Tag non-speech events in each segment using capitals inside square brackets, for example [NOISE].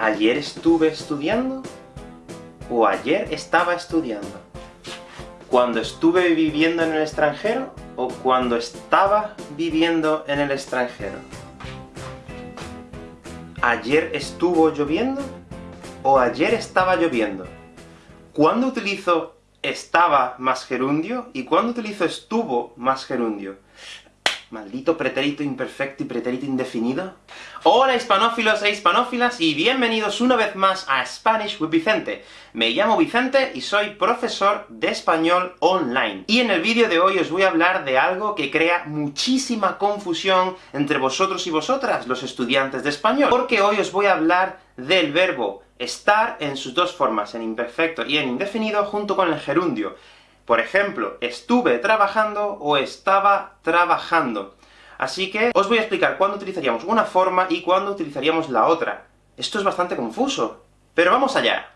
¿Ayer estuve estudiando? ¿O ayer estaba estudiando? ¿Cuando estuve viviendo en el extranjero? ¿O cuando estaba viviendo en el extranjero? ¿Ayer estuvo lloviendo? ¿O ayer estaba lloviendo? ¿Cuándo utilizo estaba más gerundio? ¿Y cuándo utilizo estuvo más gerundio? Maldito pretérito imperfecto y pretérito indefinido. Hola hispanófilos e hispanófilas, y bienvenidos una vez más a Spanish with Vicente. Me llamo Vicente y soy profesor de español online. Y en el vídeo de hoy os voy a hablar de algo que crea muchísima confusión entre vosotros y vosotras, los estudiantes de español. Porque hoy os voy a hablar del verbo estar en sus dos formas, en imperfecto y en indefinido, junto con el gerundio. Por ejemplo, estuve trabajando o estaba trabajando. Así que os voy a explicar cuándo utilizaríamos una forma y cuándo utilizaríamos la otra. Esto es bastante confuso, pero vamos allá.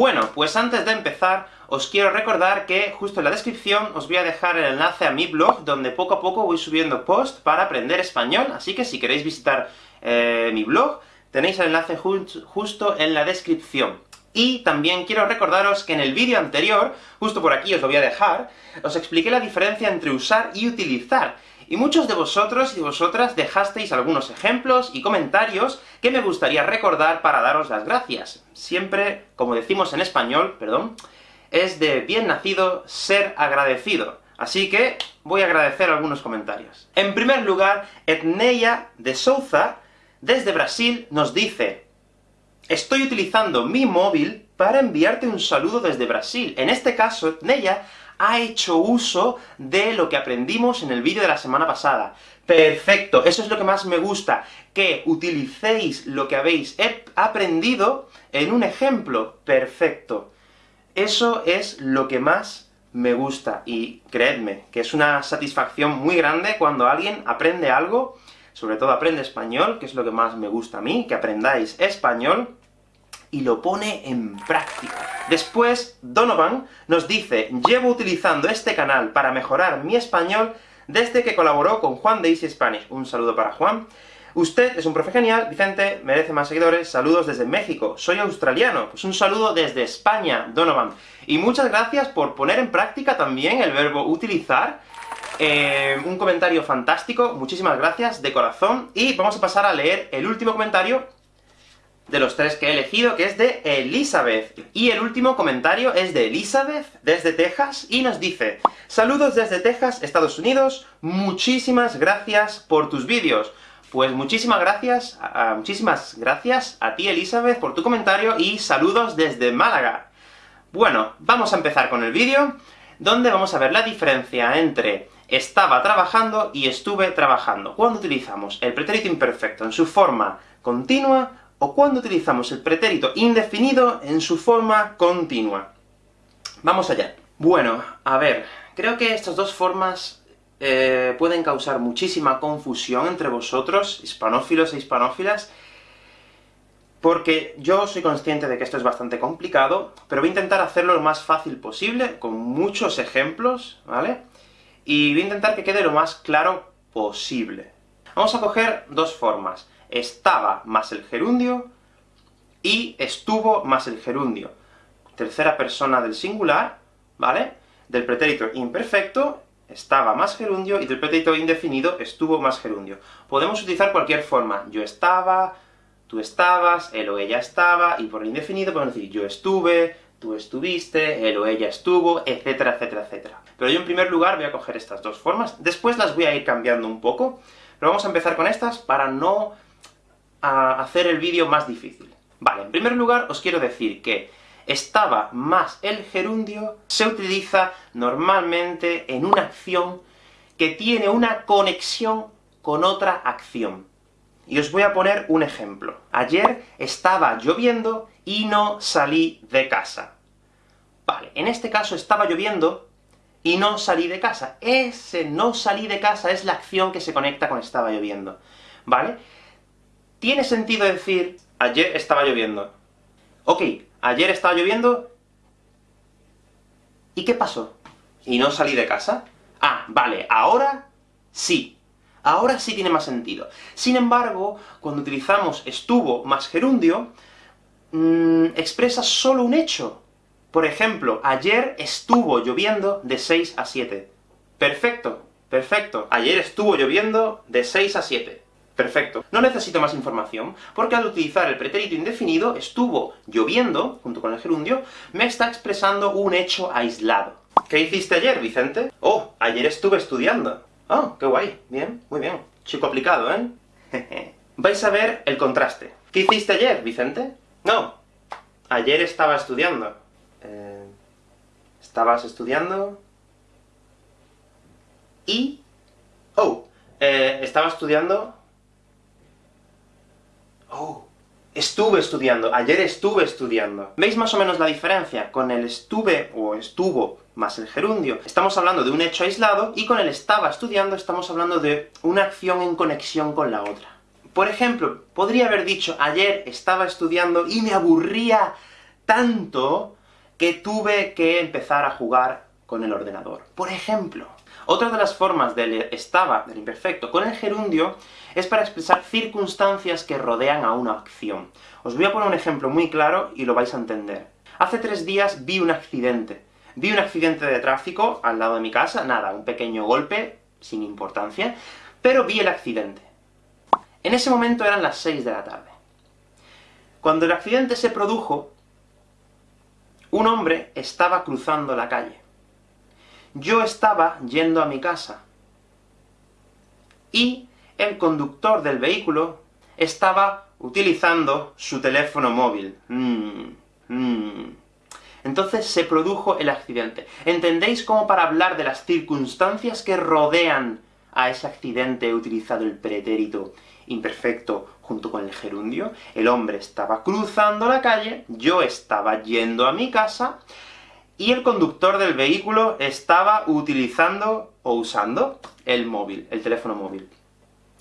Bueno, pues antes de empezar, os quiero recordar que justo en la descripción os voy a dejar el enlace a mi blog, donde poco a poco voy subiendo posts para aprender español, así que si queréis visitar eh, mi blog, tenéis el enlace justo en la descripción. Y también quiero recordaros que en el vídeo anterior, justo por aquí os lo voy a dejar, os expliqué la diferencia entre usar y utilizar, y muchos de vosotros y vosotras dejasteis algunos ejemplos y comentarios que me gustaría recordar para daros las gracias. Siempre, como decimos en español, perdón, es de bien nacido ser agradecido. Así que voy a agradecer algunos comentarios. En primer lugar, Etneia de Souza desde Brasil nos dice Estoy utilizando mi móvil para enviarte un saludo desde Brasil. En este caso, Neya ha hecho uso de lo que aprendimos en el vídeo de la semana pasada. Perfecto, eso es lo que más me gusta, que utilicéis lo que habéis aprendido en un ejemplo. Perfecto. Eso es lo que más me gusta, y creedme, que es una satisfacción muy grande cuando alguien aprende algo sobre todo aprende español, que es lo que más me gusta a mí, que aprendáis español, y lo pone en práctica. Después, Donovan nos dice, llevo utilizando este canal para mejorar mi español desde que colaboró con Juan de Easy Spanish. Un saludo para Juan. Usted es un profe genial, Vicente, merece más seguidores, saludos desde México, soy australiano, pues un saludo desde España, Donovan. Y muchas gracias por poner en práctica también el verbo utilizar, eh, un comentario fantástico, muchísimas gracias, de corazón, y vamos a pasar a leer el último comentario de los tres que he elegido, que es de Elizabeth. Y el último comentario es de Elizabeth, desde Texas, y nos dice Saludos desde Texas, Estados Unidos, muchísimas gracias por tus vídeos. Pues muchísimas gracias, muchísimas gracias a ti Elizabeth por tu comentario, y saludos desde Málaga. Bueno, vamos a empezar con el vídeo, donde vamos a ver la diferencia entre estaba trabajando y estuve trabajando. ¿Cuándo utilizamos el pretérito imperfecto en su forma continua, o cuando utilizamos el pretérito indefinido en su forma continua? Vamos allá. Bueno, a ver, creo que estas dos formas eh, pueden causar muchísima confusión entre vosotros, hispanófilos e hispanófilas, porque yo soy consciente de que esto es bastante complicado, pero voy a intentar hacerlo lo más fácil posible, con muchos ejemplos, ¿vale? Y voy a intentar que quede lo más claro posible. Vamos a coger dos formas. Estaba más el gerundio, y estuvo más el gerundio. Tercera persona del singular, ¿vale? Del pretérito imperfecto, estaba más gerundio, y del pretérito indefinido, estuvo más gerundio. Podemos utilizar cualquier forma. Yo estaba, tú estabas, él o ella estaba, y por el indefinido podemos decir yo estuve, tú estuviste, él o ella estuvo, etcétera, etcétera, etcétera. Pero yo en primer lugar voy a coger estas dos formas, después las voy a ir cambiando un poco, pero vamos a empezar con estas para no hacer el vídeo más difícil. Vale, en primer lugar os quiero decir que estaba más el gerundio se utiliza normalmente en una acción que tiene una conexión con otra acción. Y os voy a poner un ejemplo. Ayer estaba lloviendo y no salí de casa. Vale, en este caso estaba lloviendo y no salí de casa. Ese no salí de casa es la acción que se conecta con estaba lloviendo, ¿vale? Tiene sentido decir, ayer estaba lloviendo. Ok, ayer estaba lloviendo, ¿y qué pasó? ¿Y no salí de casa? Ah, vale, ahora sí. Ahora sí tiene más sentido. Sin embargo, cuando utilizamos estuvo más gerundio, mmm, expresa solo un hecho. Por ejemplo, ayer estuvo lloviendo de 6 a 7. Perfecto, perfecto. Ayer estuvo lloviendo de 6 a 7. Perfecto. No necesito más información, porque al utilizar el pretérito indefinido, estuvo lloviendo, junto con el gerundio, me está expresando un hecho aislado. ¿Qué hiciste ayer, Vicente? Oh, ayer estuve estudiando. Oh, qué guay. Bien, muy bien. Chico aplicado, ¿eh? [LAUGHS] Vais a ver el contraste. ¿Qué hiciste ayer, Vicente? No. Ayer estaba estudiando. Eh, ¿Estabas estudiando? Y... Oh, eh, estaba estudiando... Oh, estuve estudiando, ayer estuve estudiando. ¿Veis más o menos la diferencia? Con el estuve, o estuvo, más el gerundio, estamos hablando de un hecho aislado, y con el estaba estudiando estamos hablando de una acción en conexión con la otra. Por ejemplo, podría haber dicho, ayer estaba estudiando y me aburría tanto que tuve que empezar a jugar con el ordenador. Por ejemplo. Otra de las formas del estaba, del imperfecto, con el gerundio, es para expresar circunstancias que rodean a una acción. Os voy a poner un ejemplo muy claro y lo vais a entender. Hace tres días vi un accidente. Vi un accidente de tráfico al lado de mi casa, nada, un pequeño golpe, sin importancia, pero vi el accidente. En ese momento eran las 6 de la tarde. Cuando el accidente se produjo, un hombre estaba cruzando la calle. Yo estaba yendo a mi casa. Y el conductor del vehículo estaba utilizando su teléfono móvil. Mm, mm. Entonces se produjo el accidente. ¿Entendéis cómo para hablar de las circunstancias que rodean a ese accidente he utilizado el pretérito imperfecto junto con el gerundio? El hombre estaba cruzando la calle, yo estaba yendo a mi casa, y el conductor del vehículo estaba utilizando, o usando, el móvil, el teléfono móvil.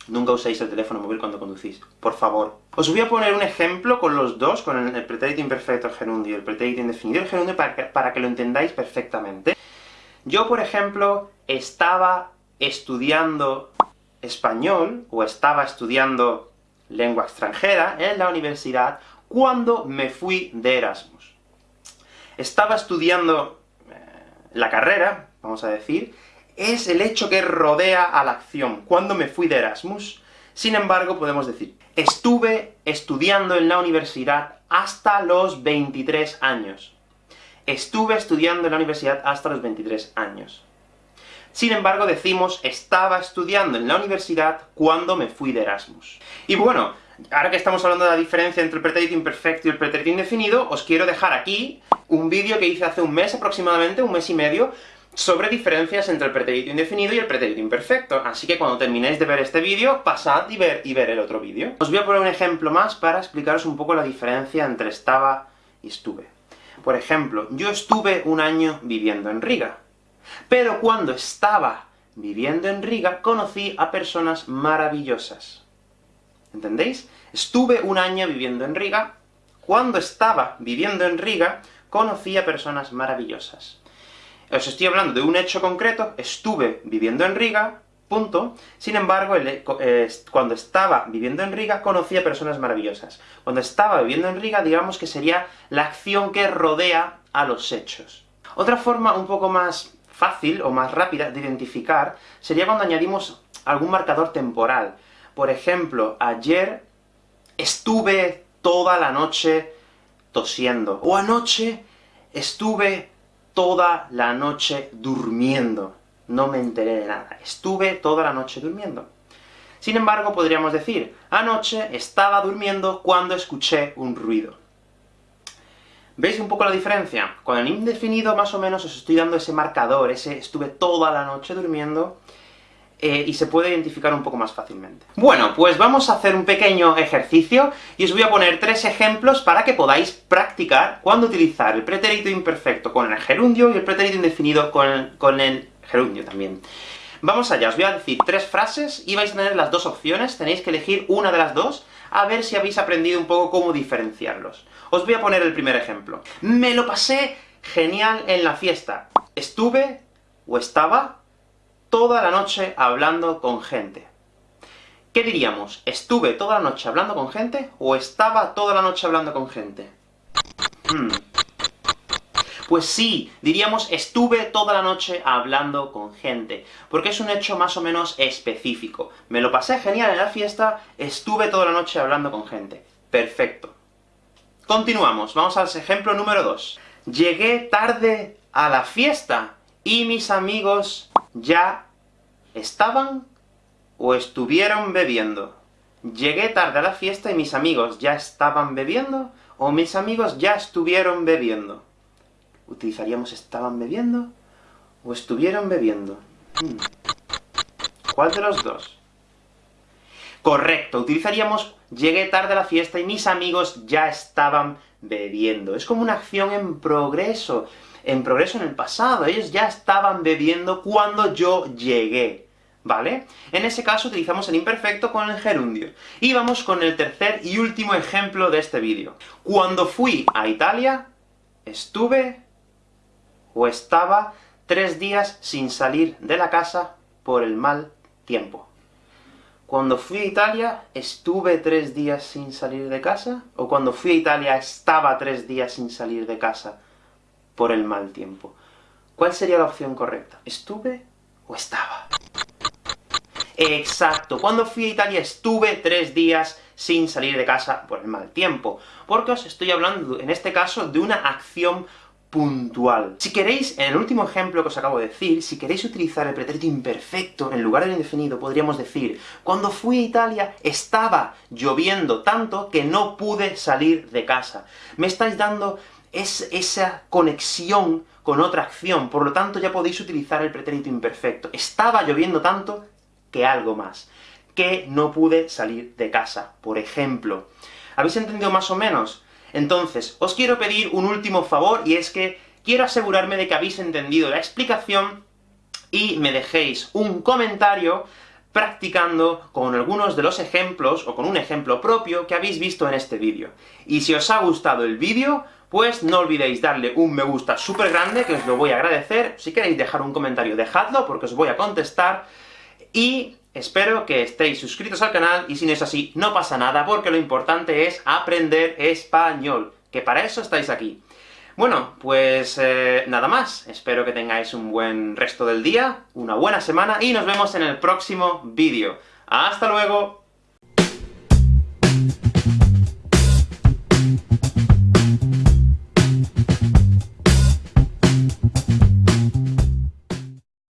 Nunca uséis el teléfono móvil cuando conducís, por favor. Os voy a poner un ejemplo con los dos, con el, pretérito imperfecto, gerundio, el pretérito indefinido, el gerundio, para que, para que lo entendáis perfectamente. Yo, por ejemplo, estaba estudiando español, o estaba estudiando lengua extranjera en la universidad, cuando me fui de Erasmus. Estaba estudiando eh, la carrera, vamos a decir, es el hecho que rodea a la acción. Cuando me fui de Erasmus, sin embargo, podemos decir, estuve estudiando en la universidad hasta los 23 años. Estuve estudiando en la universidad hasta los 23 años. Sin embargo, decimos, estaba estudiando en la universidad cuando me fui de Erasmus. Y bueno, ahora que estamos hablando de la diferencia entre el pretérito imperfecto y el pretérito indefinido, os quiero dejar aquí un vídeo que hice hace un mes aproximadamente, un mes y medio, sobre diferencias entre el pretérito indefinido y el pretérito imperfecto, así que cuando terminéis de ver este vídeo, pasad y ver, y ver el otro vídeo. Os voy a poner un ejemplo más para explicaros un poco la diferencia entre estaba y estuve. Por ejemplo, yo estuve un año viviendo en Riga, pero cuando estaba viviendo en Riga, conocí a personas maravillosas. ¿Entendéis? Estuve un año viviendo en Riga, cuando estaba viviendo en Riga, conocí a personas maravillosas. Os estoy hablando de un hecho concreto, estuve viviendo en Riga, punto. Sin embargo, eh, cuando estaba viviendo en Riga, conocí a personas maravillosas. Cuando estaba viviendo en Riga, digamos que sería la acción que rodea a los hechos. Otra forma un poco más fácil, o más rápida, de identificar, sería cuando añadimos algún marcador temporal. Por ejemplo, ayer estuve toda la noche tosiendo, o anoche estuve toda la noche durmiendo. No me enteré de nada. Estuve toda la noche durmiendo. Sin embargo, podríamos decir, anoche estaba durmiendo cuando escuché un ruido. ¿Veis un poco la diferencia? Con el indefinido, más o menos, os estoy dando ese marcador, ese estuve toda la noche durmiendo, eh, y se puede identificar un poco más fácilmente. Bueno, pues vamos a hacer un pequeño ejercicio, y os voy a poner tres ejemplos para que podáis practicar cuándo utilizar el pretérito imperfecto con el gerundio, y el pretérito indefinido con con el gerundio también. Vamos allá, os voy a decir tres frases, y vais a tener las dos opciones, tenéis que elegir una de las dos, a ver si habéis aprendido un poco cómo diferenciarlos. Os voy a poner el primer ejemplo. Me lo pasé genial en la fiesta. Estuve, o estaba, toda la noche hablando con gente. ¿Qué diríamos? ¿Estuve toda la noche hablando con gente, o estaba toda la noche hablando con gente? Hmm. Pues sí, diríamos estuve toda la noche hablando con gente, porque es un hecho más o menos específico. Me lo pasé genial en la fiesta, estuve toda la noche hablando con gente. Perfecto. Continuamos, vamos al ejemplo número 2. Llegué tarde a la fiesta, y mis amigos ya estaban o estuvieron bebiendo. Llegué tarde a la fiesta y mis amigos ya estaban bebiendo, o mis amigos ya estuvieron bebiendo utilizaríamos estaban bebiendo o estuvieron bebiendo. Hmm. ¿Cuál de los dos? Correcto, utilizaríamos llegué tarde a la fiesta y mis amigos ya estaban bebiendo. Es como una acción en progreso, en progreso en el pasado. Ellos ya estaban bebiendo cuando yo llegué. ¿Vale? En ese caso utilizamos el imperfecto con el gerundio. Y vamos con el tercer y último ejemplo de este vídeo. Cuando fui a Italia, estuve o estaba tres días sin salir de la casa por el mal tiempo. Cuando fui a Italia, ¿estuve tres días sin salir de casa? ¿O cuando fui a Italia estaba tres días sin salir de casa por el mal tiempo? ¿Cuál sería la opción correcta? ¿Estuve o estaba? Exacto, cuando fui a Italia estuve tres días sin salir de casa por el mal tiempo, porque os estoy hablando, en este caso, de una acción puntual. Si queréis, en el último ejemplo que os acabo de decir, si queréis utilizar el pretérito imperfecto en lugar del indefinido, podríamos decir cuando fui a Italia estaba lloviendo tanto que no pude salir de casa. Me estáis dando esa conexión con otra acción, por lo tanto ya podéis utilizar el pretérito imperfecto. Estaba lloviendo tanto que algo más. Que no pude salir de casa, por ejemplo. ¿Habéis entendido más o menos? Entonces, os quiero pedir un último favor, y es que quiero asegurarme de que habéis entendido la explicación, y me dejéis un comentario practicando con algunos de los ejemplos, o con un ejemplo propio, que habéis visto en este vídeo. Y si os ha gustado el vídeo, pues no olvidéis darle un me gusta súper grande, que os lo voy a agradecer. Si queréis dejar un comentario, dejadlo, porque os voy a contestar. Y Espero que estéis suscritos al canal, y si no es así, no pasa nada, porque lo importante es aprender español, que para eso estáis aquí. Bueno, pues eh, nada más. Espero que tengáis un buen resto del día, una buena semana, y nos vemos en el próximo vídeo. ¡Hasta luego!